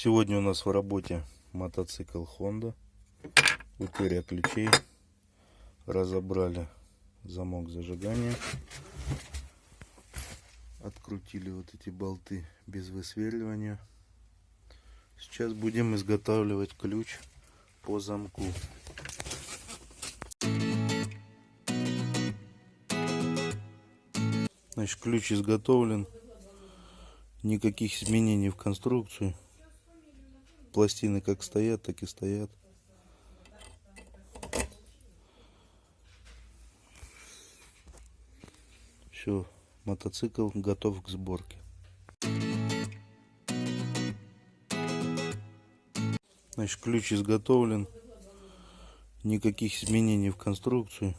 Сегодня у нас в работе мотоцикл Honda. Утеря ключей. Разобрали замок зажигания. Открутили вот эти болты без высверливания. Сейчас будем изготавливать ключ по замку. Значит, ключ изготовлен. Никаких изменений в конструкцию. Пластины как стоят, так и стоят. Все, мотоцикл готов к сборке. Значит, ключ изготовлен. Никаких изменений в конструкцию.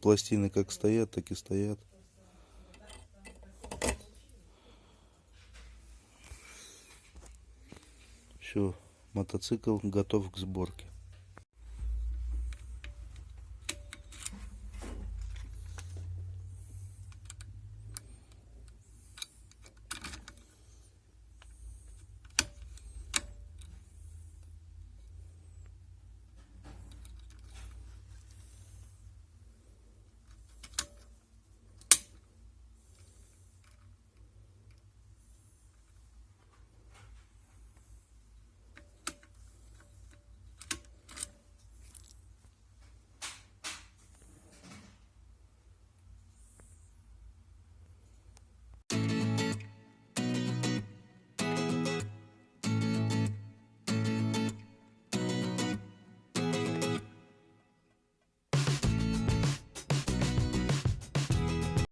Пластины как стоят, так и стоят. Все, мотоцикл готов к сборке.